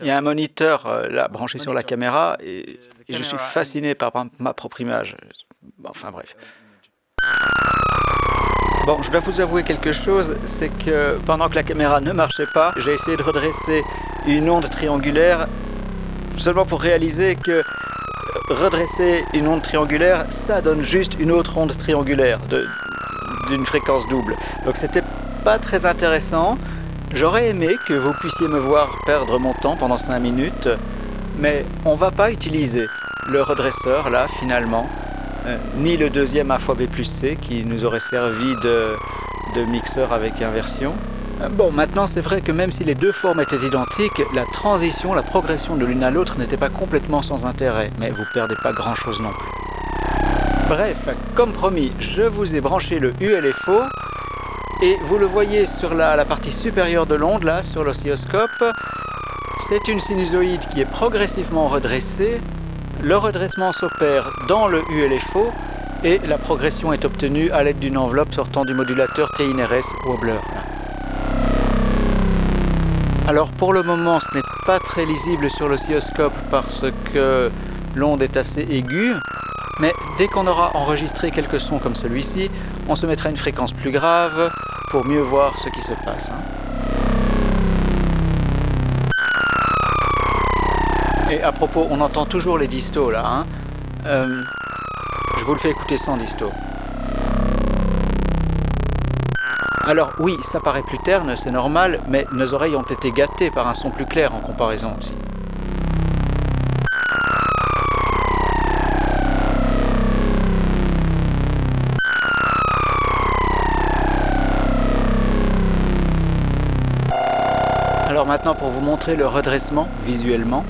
Il y a un moniteur euh, là branché sur la caméra et, et je suis fasciné par ma propre image. Enfin bref. Bon, je dois vous avouer quelque chose, c'est que pendant que la caméra ne marchait pas, j'ai essayé de redresser une onde triangulaire seulement pour réaliser que redresser une onde triangulaire, ça donne juste une autre onde triangulaire d'une fréquence double. Donc c'était pas très intéressant. J'aurais aimé que vous puissiez me voir perdre mon temps pendant 5 minutes, mais on va pas utiliser le redresseur là finalement, euh, ni le deuxième A fois B plus C qui nous aurait servi de, de mixeur avec inversion. Euh, bon, maintenant c'est vrai que même si les deux formes étaient identiques, la transition, la progression de l'une à l'autre n'était pas complètement sans intérêt, mais vous perdez pas grand chose non plus. Bref, comme promis, je vous ai branché le ULFO, et vous le voyez sur la, partie supérieure de l'onde, là, sur l'oscilloscope, c'est une sinusoïde qui est progressivement redressée. Le redressement s'opère dans le ULFO, et la progression est obtenue à l'aide d'une enveloppe sortant du modulateur TINRS Wobbler. Alors pour le moment ce n'est pas très lisible sur l'oscilloscope parce que l'onde est assez aiguë, mais dès qu'on aura enregistré quelques sons comme celui-ci, on se mettra une fréquence plus grave pour mieux voir ce qui se passe. Hein. Et à propos, on entend toujours les distos là. Hein. Euh, je vous le fais écouter sans disto. Alors oui, ça paraît plus terne, c'est normal, mais nos oreilles ont été gâtées par un son plus clair en comparaison aussi. Vous montrer le redressement visuellement,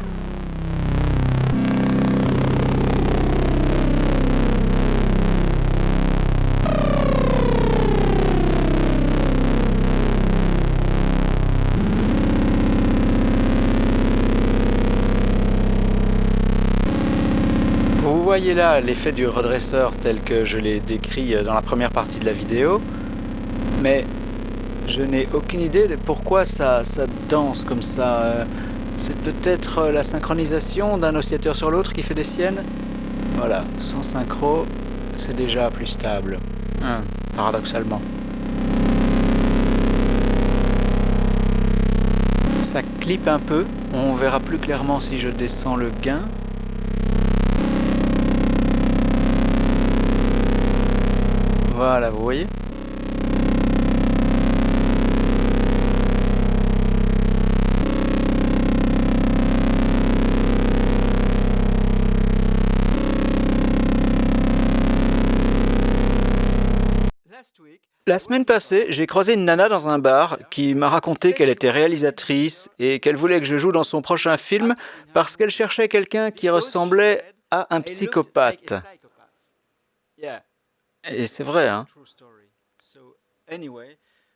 voyez là l'effet du redresseur tel que je l'ai décrit dans la première partie de la vidéo, mais je n'ai aucune idée de pourquoi ça, ça danse comme ça. C'est peut-être la synchronisation d'un oscillateur sur l'autre qui fait des siennes Voilà, sans synchro, c'est déjà plus stable, hein, paradoxalement. Ça clip un peu, on verra plus clairement si je descends le gain. Voilà, vous voyez? La semaine passée, j'ai croisé une nana dans un bar qui m'a raconté qu'elle était réalisatrice et qu'elle voulait que je joue dans son prochain film parce qu'elle cherchait quelqu'un qui ressemblait à un psychopathe. Et c'est vrai, hein.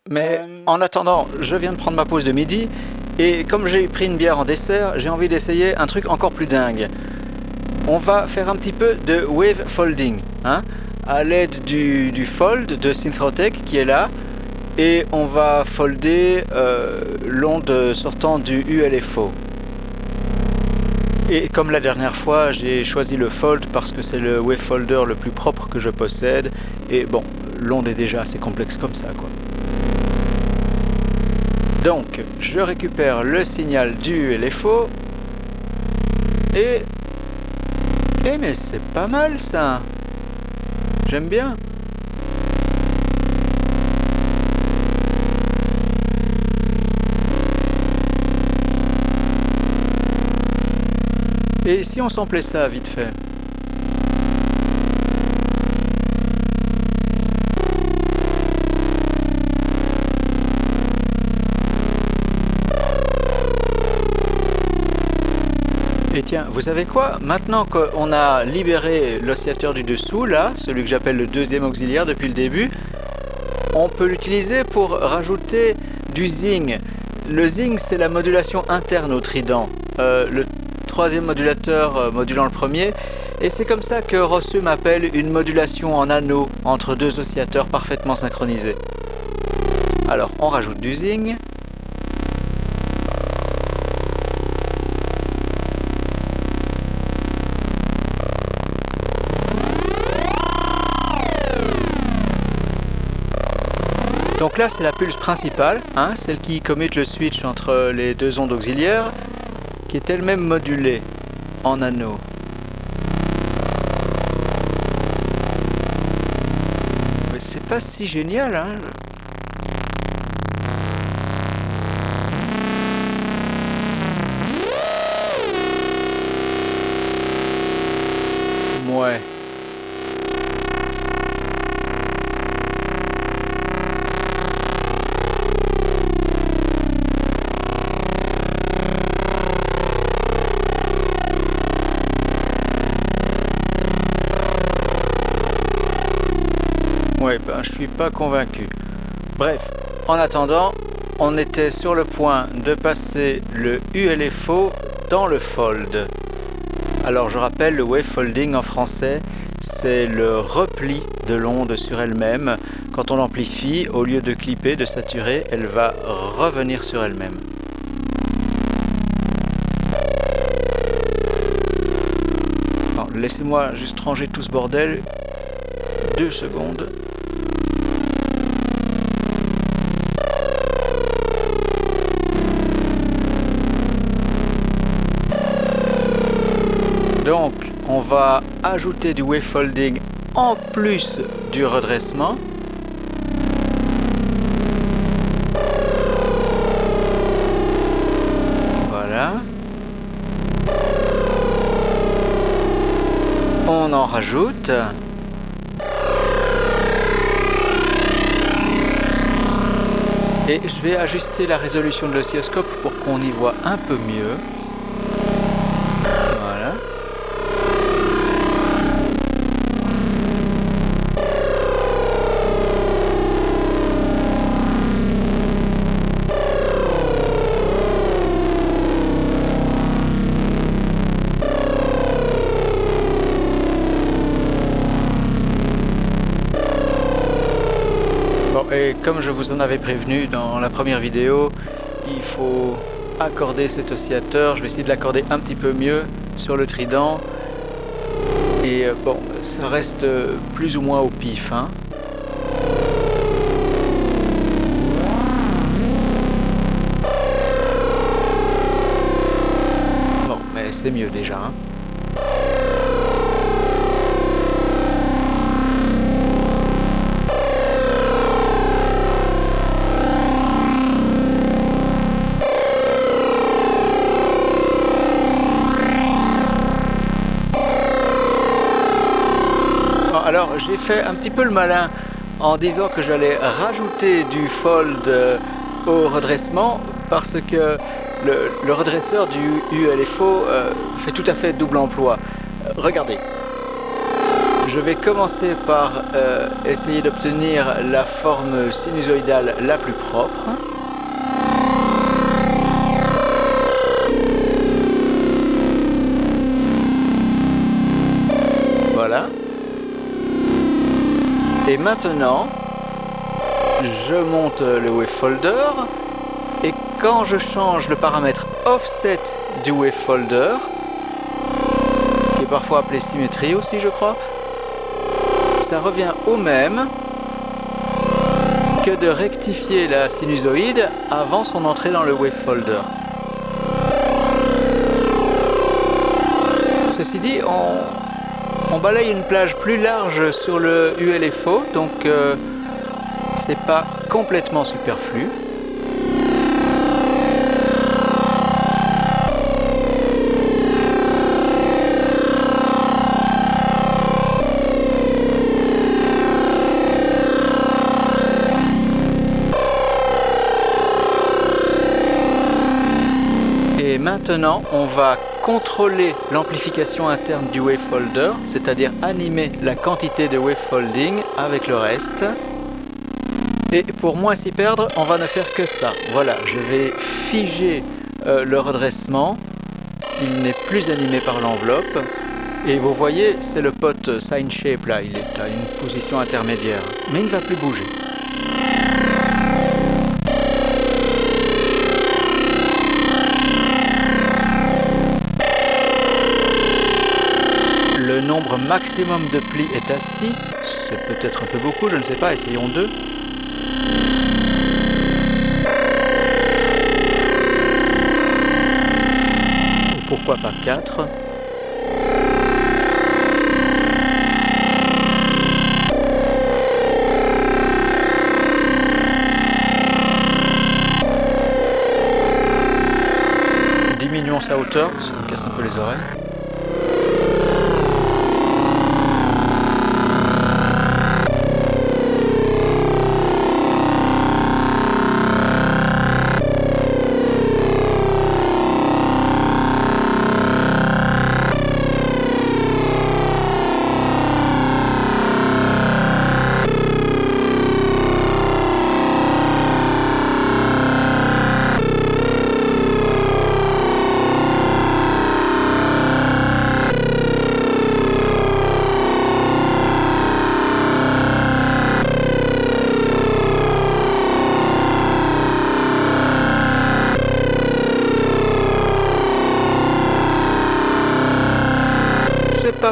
Mais en attendant, je viens de prendre ma pause de midi, et comme j'ai pris une bière en dessert, j'ai envie d'essayer un truc encore plus dingue. On va faire un petit peu de wave folding, hein, à l'aide du, fold de Synthrotech qui est là, et on va folder euh, l'onde sortant du ULFO. Et comme la dernière fois, j'ai choisi le Fold parce que c'est le wavefolder le plus propre que je possède. Et bon, l'onde est déjà assez complexe comme ça, quoi. Donc, je récupère le signal du LFO. Et... Eh mais c'est pas mal ça J'aime bien. Et si on samplait ça vite fait? Et tiens, vous savez quoi? Maintenant qu'on a libéré l'oscillateur du dessous, là, celui que j'appelle le deuxième auxiliaire depuis le début, on peut l'utiliser pour rajouter du zing. Le zing, c'est la modulation interne au trident. Euh, le troisième modulateur euh, modulant le premier. Et c'est comme ça que Rossum appelle une modulation en anneau entre deux oscillateurs parfaitement synchronisés. Alors, on rajoute du zing. Donc là, c'est la pulse principale, hein, celle qui commute le switch entre les deux ondes auxiliaires, qui est elle-même modulée en anneau. Mais c'est pas si génial, hein Ouais, ben je suis pas convaincu. Bref, en attendant, on était sur le point de passer le ULFO dans le fold. Alors je rappelle, le wave folding en français, c'est le repli de l'onde sur elle-même. Quand on l'amplifie, au lieu de clipper, de saturer, elle va revenir sur elle-même. Laissez-moi juste ranger tout ce bordel. Deux secondes. Donc, on va ajouter du wave folding en plus du redressement. Voilà. On en rajoute. Et je vais ajuster la résolution de l'oscilloscope pour qu'on y voit un peu mieux. Comme je vous en avais prévenu dans la première vidéo, il faut accorder cet oscillateur. Je vais essayer de l'accorder un petit peu mieux sur le trident. Et euh, bon, ça reste plus ou moins au pif. Hein. Bon, mais c'est mieux déjà. Hein. Alors j'ai fait un petit peu le malin en disant que j'allais rajouter du fold euh, au redressement parce que le, redresseur du ULFO euh, fait tout à fait double emploi. Euh, regardez, je vais commencer par essayer d'obtenir la forme sinusoïdale la plus propre. Et maintenant, je monte le wavefolder et quand je change le paramètre offset du wavefolder, qui est parfois appelé symétrie aussi je crois, ça revient au même que de rectifier la sinusoïde avant son entrée dans le wavefolder. Ceci dit, on, on balaye une plage plus large sur le ULFO, donc euh, c'est pas complètement superflu. Et maintenant, on va contrôler l'amplification interne du wavefolder, c'est-à-dire animer la quantité de wavefolding avec le reste. Et pour moins s'y perdre, on va ne faire que ça. Voilà, je vais figer euh, le redressement. Il n'est plus animé par l'enveloppe. Et vous voyez, c'est le pote Sign Shape là, il est à une position intermédiaire. Mais il ne va plus bouger. nombre maximum de plis est à 6. C'est peut-être un peu beaucoup, je ne sais pas, essayons 2. Pourquoi pas 4 Diminuons sa hauteur, ça me casse un peu les oreilles.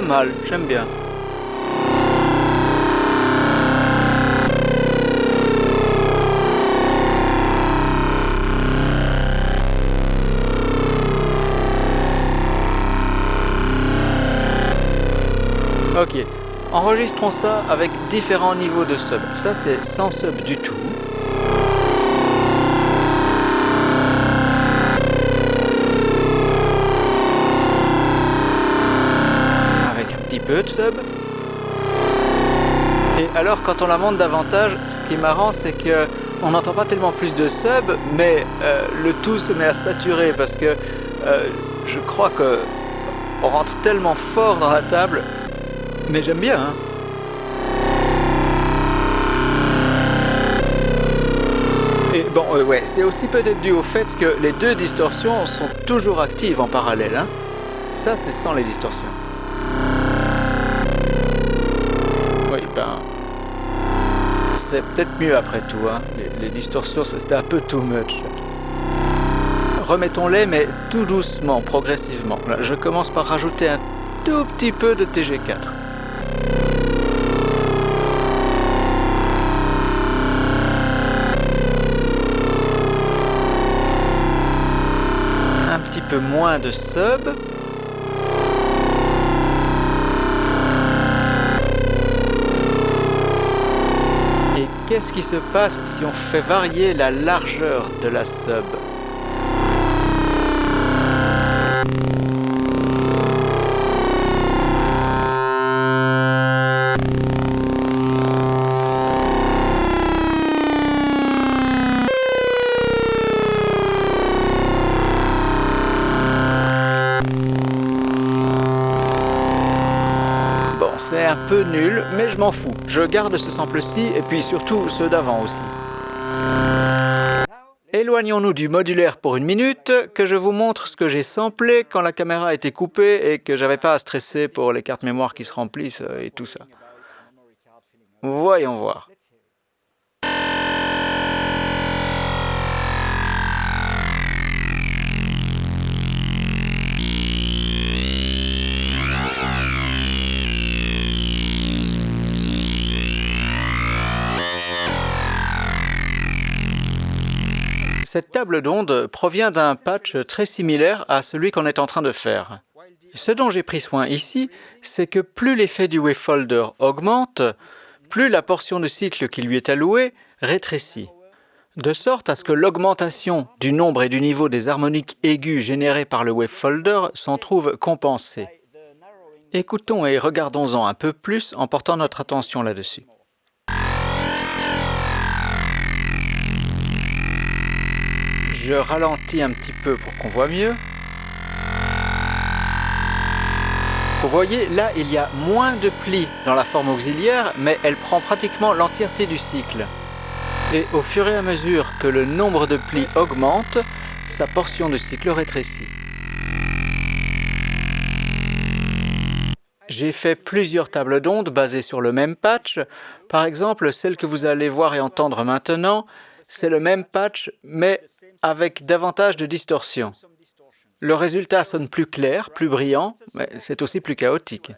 Mal, j'aime bien. Ok, enregistrons ça avec différents niveaux de sub. Ça c'est sans sub du tout. Et alors quand on la monte davantage, ce qui est marrant c'est que on n'entend pas tellement plus de sub, mais euh, le tout se met à saturer parce que euh, je crois que on rentre tellement fort dans la table, mais j'aime bien. Hein. Et bon, euh, ouais, c'est aussi peut-être dû au fait que les deux distorsions sont toujours actives en parallèle. Hein. Ça, c'est sans les distorsions. C'est peut-être mieux après tout. Hein. Les, distorsions, c'était un peu too much. Remettons-les, mais tout doucement, progressivement. je commence par rajouter un tout petit peu de TG4. Un petit peu moins de sub. Qu'est-ce qui se passe si on fait varier la largeur de la sub un peu nul, mais je m'en fous. Je garde ce sample-ci, et puis surtout ceux d'avant aussi. Éloignons-nous du modulaire pour une minute, que je vous montre ce que j'ai samplé quand la caméra a été coupée et que j'avais pas à stresser pour les cartes mémoire qui se remplissent euh, et tout ça. Voyons voir. Cette table d'onde provient d'un patch très similaire à celui qu'on est en train de faire. Ce dont j'ai pris soin ici, c'est que plus l'effet du wavefolder augmente, plus la portion de cycle qui lui est allouée rétrécit, de sorte à ce que l'augmentation du nombre et du niveau des harmoniques aiguës générées par le wavefolder s'en trouve compensée. Écoutons et regardons-en un peu plus en portant notre attention là-dessus. Je ralentis un petit peu pour qu'on voit mieux. Vous voyez, là, il y a moins de plis dans la forme auxiliaire, mais elle prend pratiquement l'entièreté du cycle. Et au fur et à mesure que le nombre de plis augmente, sa portion de cycle rétrécit. J'ai fait plusieurs tables d'ondes basées sur le même patch. Par exemple, celle que vous allez voir et entendre maintenant, c'est le même patch, mais avec davantage de distorsion. Le résultat sonne plus clair, plus brillant, mais c'est aussi plus chaotique.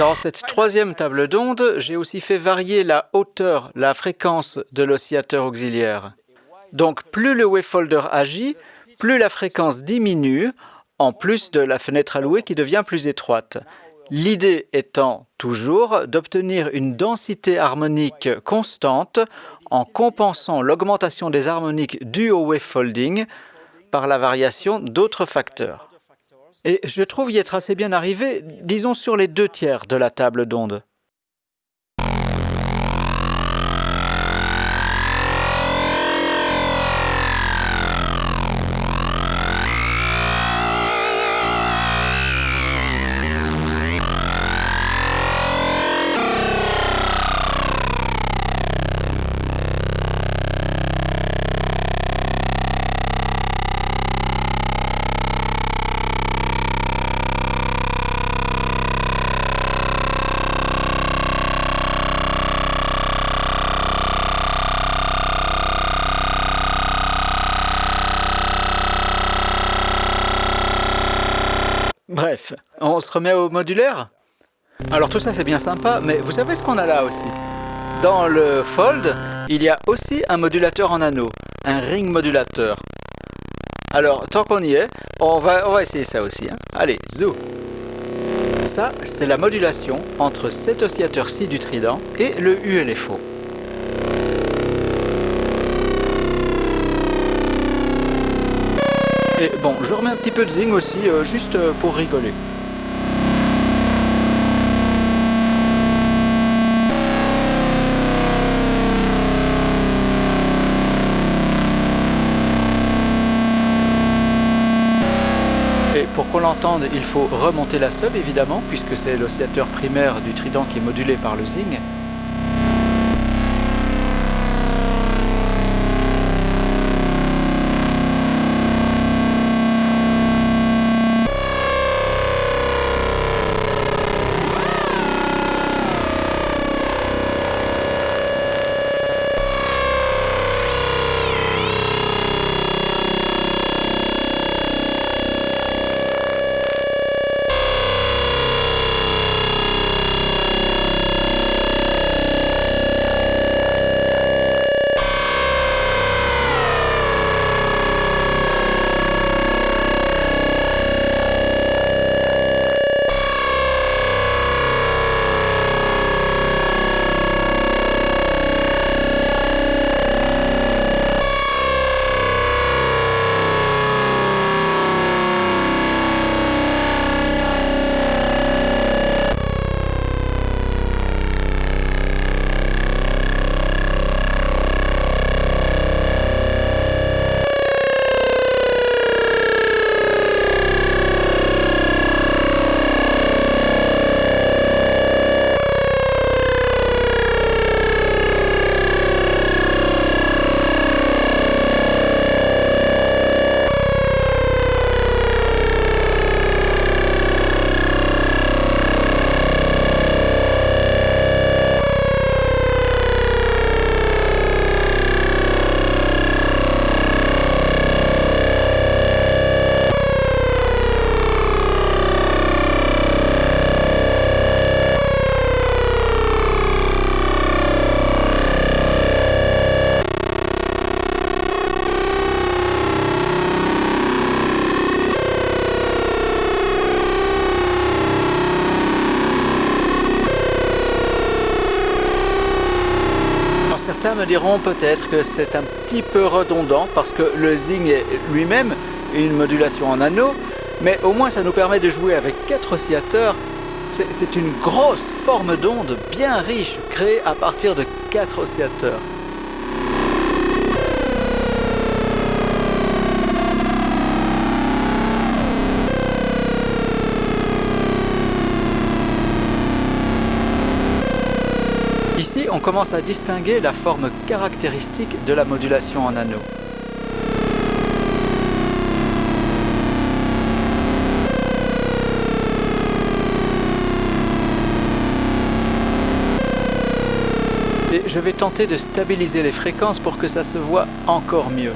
Dans cette troisième table d'onde, j'ai aussi fait varier la hauteur, la fréquence de l'oscillateur auxiliaire. Donc plus le wavefolder agit, plus la fréquence diminue, en plus de la fenêtre allouée qui devient plus étroite. L'idée étant toujours d'obtenir une densité harmonique constante en compensant l'augmentation des harmoniques dues au wavefolding par la variation d'autres facteurs. Et je trouve y être assez bien arrivé, disons sur les deux tiers de la table d'onde. On se remet au modulaire Alors tout ça c'est bien sympa, mais vous savez ce qu'on a là aussi? Dans le Fold, il y a aussi un modulateur en anneau, un ring modulateur. Alors tant qu'on y est, on va, on va essayer ça aussi. Hein. Allez, zou Ça, c'est la modulation entre cet oscillateur-ci du trident et le ULFO. Et bon, je remets un petit peu de zing aussi, euh, juste euh, pour rigoler. Pour qu'on l'entende, il faut remonter la sub évidemment, puisque c'est l'oscillateur primaire du trident qui est modulé par le zing. Certains me diront peut-être que c'est un petit peu redondant parce que le Zing est lui-même une modulation en anneau, mais au moins ça nous permet de jouer avec quatre oscillateurs. C'est une grosse forme d'onde bien riche créée à partir de quatre oscillateurs. On commence à distinguer la forme caractéristique de la modulation en anneau. Et je vais tenter de stabiliser les fréquences pour que ça se voit encore mieux.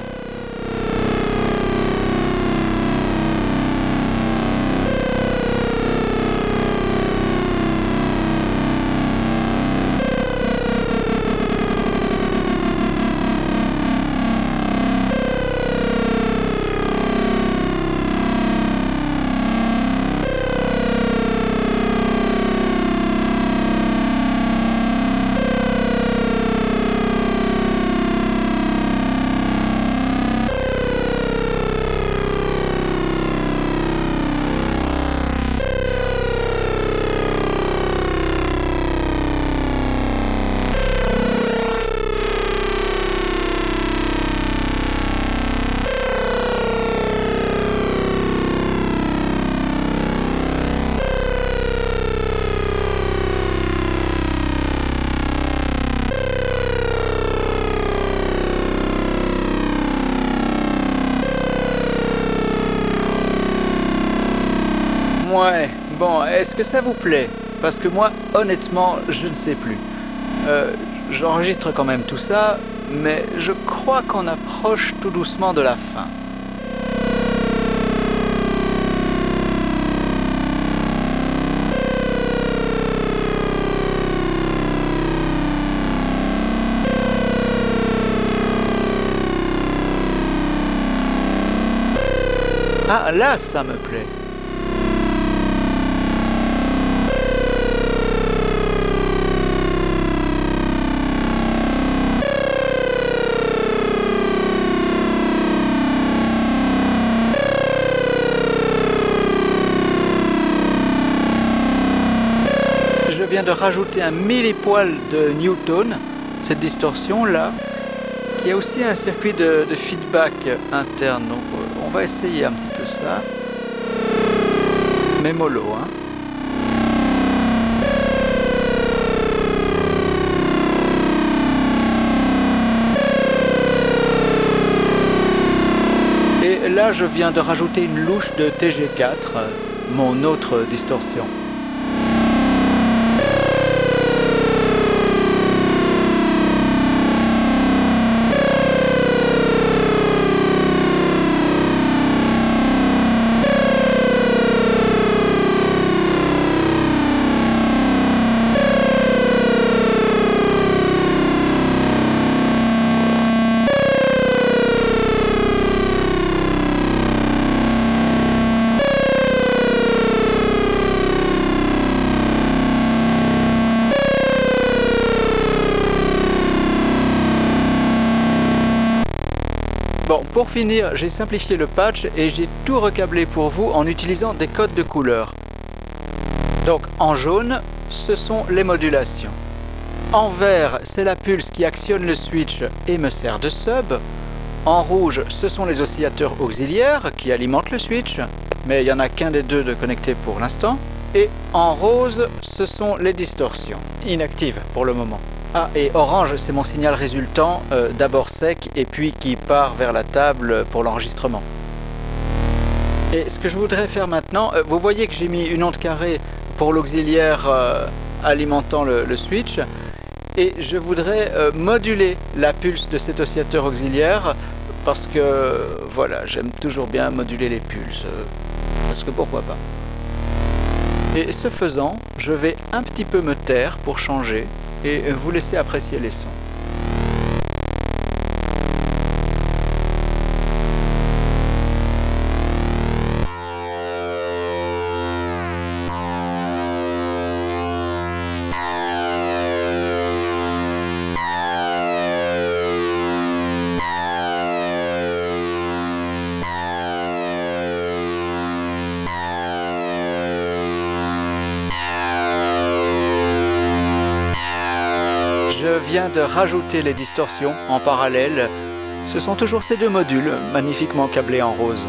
Est-ce que ça vous plaît? Parce que moi, honnêtement, je ne sais plus. Euh, J'enregistre quand même tout ça, mais je crois qu'on approche tout doucement de la fin. Ah, là, ça me plaît. De rajouter un millipoil de Newton, cette distorsion là, qui a aussi un circuit de, feedback interne. Donc on va essayer un petit peu ça. Mais mollo, hein. Et là, je viens de rajouter une louche de TG4, mon autre distorsion. Pour finir, j'ai simplifié le patch et j'ai tout recablé pour vous en utilisant des codes de couleurs. Donc en jaune, ce sont les modulations. En vert, c'est la pulse qui actionne le switch et me sert de sub. En rouge, ce sont les oscillateurs auxiliaires qui alimentent le switch, mais il n'y en a qu'un des deux de connecté pour l'instant. Et en rose, ce sont les distorsions, inactives pour le moment. Ah, et orange, c'est mon signal résultant, euh, d'abord sec et puis qui part vers la table pour l'enregistrement. Et ce que je voudrais faire maintenant, euh, vous voyez que j'ai mis une onde carrée pour l'auxiliaire euh, alimentant le, switch, et je voudrais moduler la pulse de cet oscillateur auxiliaire, parce que, voilà, j'aime toujours bien moduler les pulses, parce que pourquoi pas. Et ce faisant, je vais un petit peu me taire pour changer, et vous laisser apprécier les sons. Je viens de rajouter les distorsions en parallèle. Ce sont toujours ces deux modules, magnifiquement câblés en rose.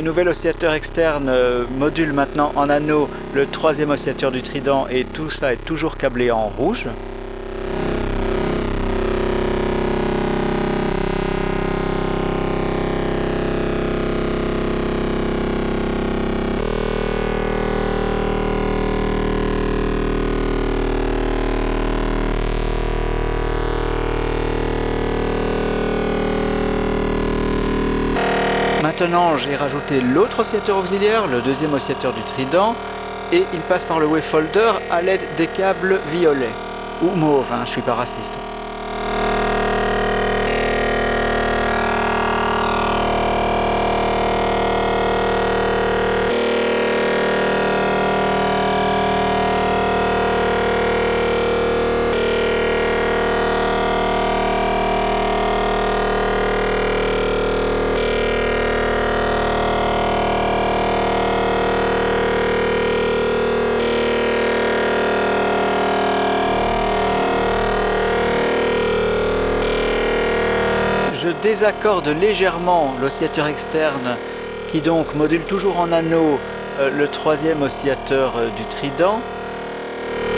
Ce nouvel oscillateur externe euh, module maintenant en anneau le troisième oscillateur du trident et tout ça est toujours câblé en rouge. Maintenant, j'ai rajouté l'autre oscillateur auxiliaire, le deuxième oscillateur du trident, et il passe par le wavefolder à l'aide des câbles violets, ou mauve, hein, je suis pas raciste. Désaccorde légèrement l'oscillateur externe qui donc module toujours en anneau euh, le troisième oscillateur euh, du trident,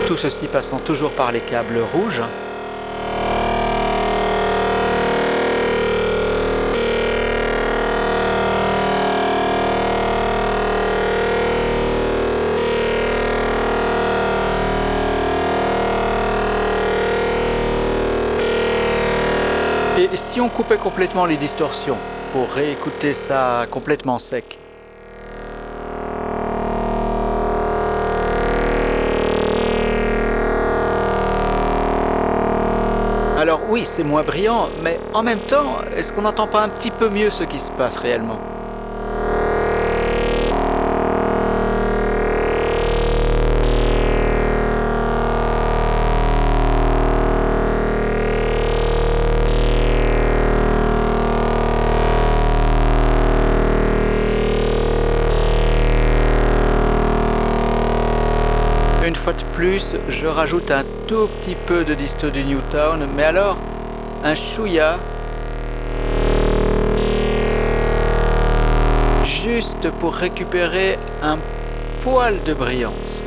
tout ceci passant toujours par les câbles rouges. Si on coupait complètement les distorsions pour réécouter ça complètement sec. Alors oui, c'est moins brillant, mais en même temps, est-ce qu'on n'entend pas un petit peu mieux ce qui se passe réellement? Je rajoute un tout petit peu de disto du Newtown, mais alors un chouïa, juste pour récupérer un poil de brillance.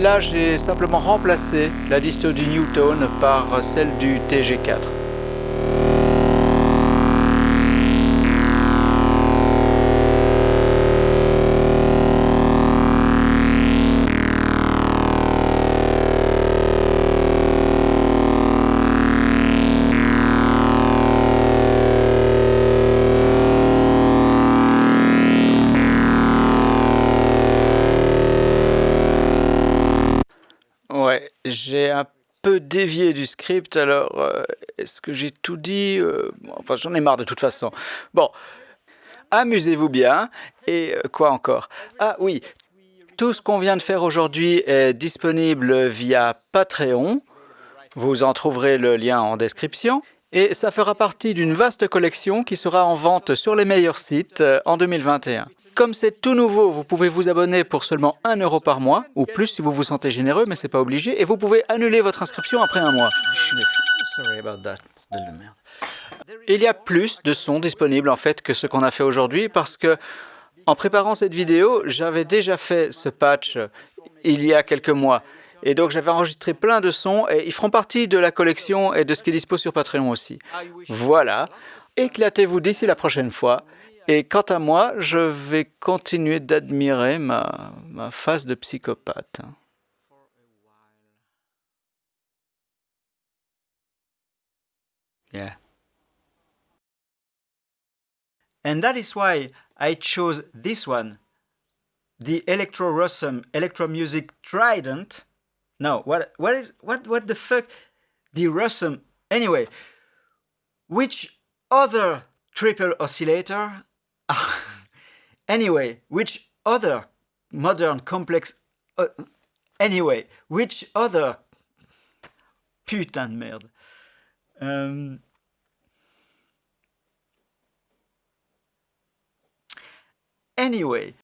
Là, j'ai simplement remplacé la disto du Newton par celle du TG4. Du script, alors euh, est-ce que j'ai tout dit euh, Enfin, j'en ai marre de toute façon. Bon, amusez-vous bien. Et euh, quoi encore? Ah oui, tout ce qu'on vient de faire aujourd'hui est disponible via Patreon. Vous en trouverez le lien en description. Et ça fera partie d'une vaste collection qui sera en vente sur les meilleurs sites en 2021. Comme c'est tout nouveau, vous pouvez vous abonner pour seulement 1 euro par mois, ou plus si vous vous sentez généreux, mais c'est pas obligé, et vous pouvez annuler votre inscription après un mois. Il y a plus de sons disponibles en fait que ce qu'on a fait aujourd'hui parce que en préparant cette vidéo, j'avais déjà fait ce patch il y a quelques mois. Et donc j'avais enregistré plein de sons et ils feront partie de la collection et de ce qui est dispo sur Patreon aussi. Voilà, éclatez-vous d'ici la prochaine fois. Et quant à moi, je vais continuer d'admirer ma, ma face de psychopathe. Yeah. And that is why I chose this one, the Electro Rossum Electro Music Trident. No, what what is what what the fuck? The Rossum. Anyway, which other triple oscillator? anyway, which other modern complex uh, Anyway, which other... Putain de merde. Euh, Anyway,